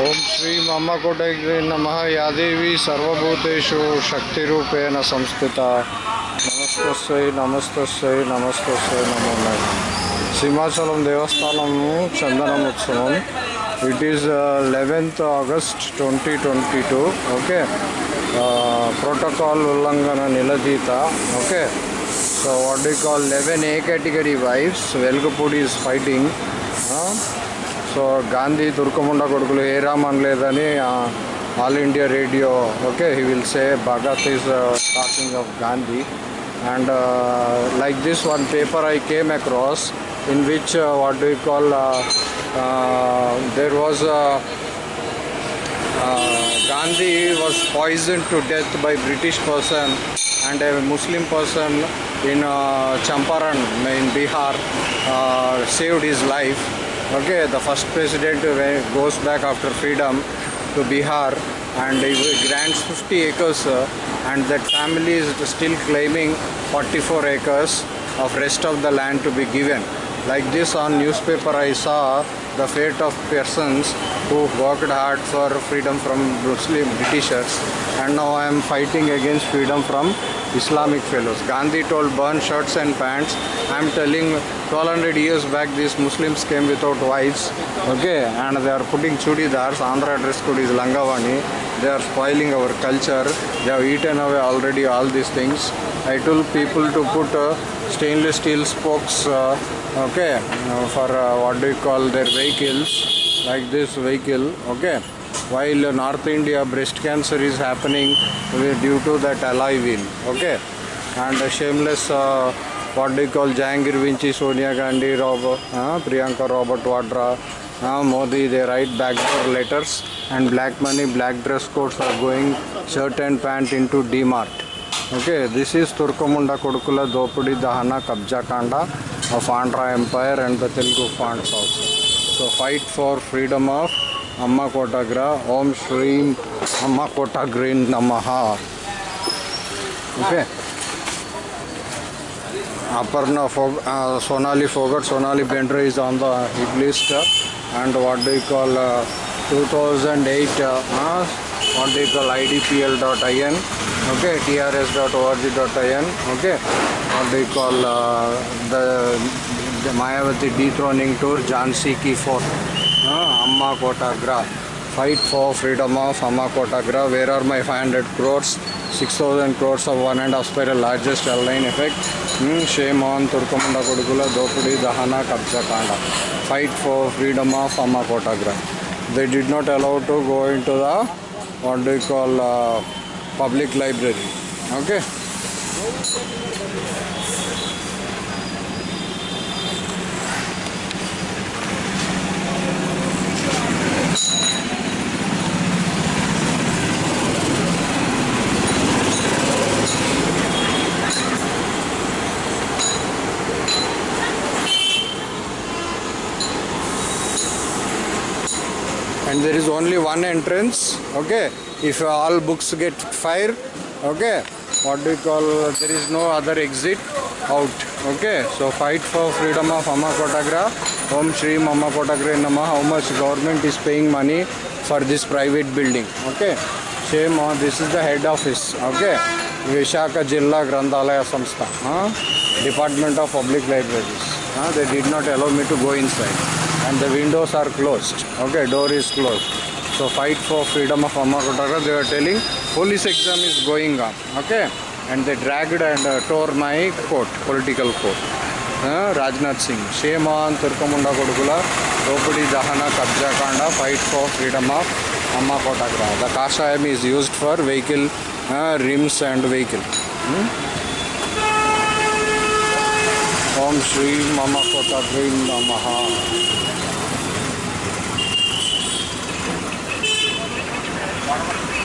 ಓಂ ಶ್ರೀ ಮಹಾಕೋಟಗ್ರಿ ನಮಃ. ಯಾದೇವಿ ಸರ್ವಭೂತೇಶು ಶಕ್ತಿರೂಪೇಣ ಸಂಸ್ಥಿತ. ನಮಸ್ತಸ್ವೈ ನಮಸ್ತಸ್ವೈ ನಮಸ್ತಸ್ವೈ ನಮೋ ಸಿಂಹಾಚಲಂ ದೇವಸ್ಥಾನము ಚಂದನಂ, ಉತ್ಸವಂ. It is eleventh August twenty twenty two okay protocol ಉಲ್ಲಂಘನ ನಿಲದೀತ okay so what the call eleven A category wives Velagapudi is fighting so Gandhi తుర్కముండ కొడుకులు ఏ రామన్ లేదని all India radio okay he will say Bhagat is talking of Gandhi and like this one paper I came across in which what do call there was Gandhi was poisoned to death by British person and a Muslim person in uh, Champaran in Bihar uh, saved his life. Okay, the first president goes back after freedom to Bihar and he grants 50 acres and that family is still claiming 44 acres of rest of the land to be given. Like this on newspaper I saw the fate of persons who worked hard for freedom from Muslim Britishers and now I am fighting against freedom from Islamic fellows. Gandhi told burn shirts and pants. I am telling 1200 years back these Muslims came without wives. Okay, and they are putting chudidars. Andhra dress code is Langavani. They are spoiling our culture. They have eaten away already all these things. I told people to put uh, stainless steel spokes. Uh, okay, uh, for uh, what do you call their vehicles, like this vehicle. Okay while uh, North India breast cancer is happening due to that alloy wheel. Okay, and uh, shameless uh, what do you call jangir Vinci, Sonia Gandhi, rob uh, Priyanka Robert Vadra, uh, Modi, they write backdoor letters and black money, black dress codes are going shirt and pant into D-Mart. Okay, this is Turkamunda Kodukula Dopudi Dahana Kabja Kanda of Andhra Empire and the Telugu fonts also. So fight for freedom of Amma Kotagra, Om Shreem Amma green Namaha. Okay. Aparna Fog, uh, Sonali Fogart, Sonali Bender is on the hit list. uh, and what do you call uh, 2008, uh, uh, what do you call idpl.in, okay, trs.org.in, okay, what they call uh, the, the Mayavati dethroning tour, Jhansi Ki Fort, uh, Amma Kotagra. Fight for freedom of Amma Kotagra. Where are my 500 crores? 6,000 crores of one and half spiral largest airline effect. Hmm, shame on Turkamunda Kodukula, Dopudi, Dahana, Kabja Kanda. Fight for freedom of Amma Kotagra. They did not allow to go into the what do you call uh, public library. Okay. and there is only one entrance okay if all books get fire okay. What do you call there is no other exit out okay. So fight for freedom of amma kotagra. Om shri amma kotagra nama how much government is paying money for this private building okay. Shame on this is the head office okay. Vishaka jilla grandhalaya samstha huh? department of public libraries they did not allow me to go inside. And the windows are closed. Okay, door is closed. So fight for freedom of Amma Kotagra. They were telling police exam is going on. Okay, and they dragged and uh, tore my coat, political coat. Uh, Rajnath Singh. Shame on Turkamunda Kodukula. Dopudi Dahana Kabja Kanda. Fight for freedom of Amma Kotagra. The Kashayam is used for vehicle uh, rims and vehicle. Hmm? Om Shri Mama Kotagra Namaha.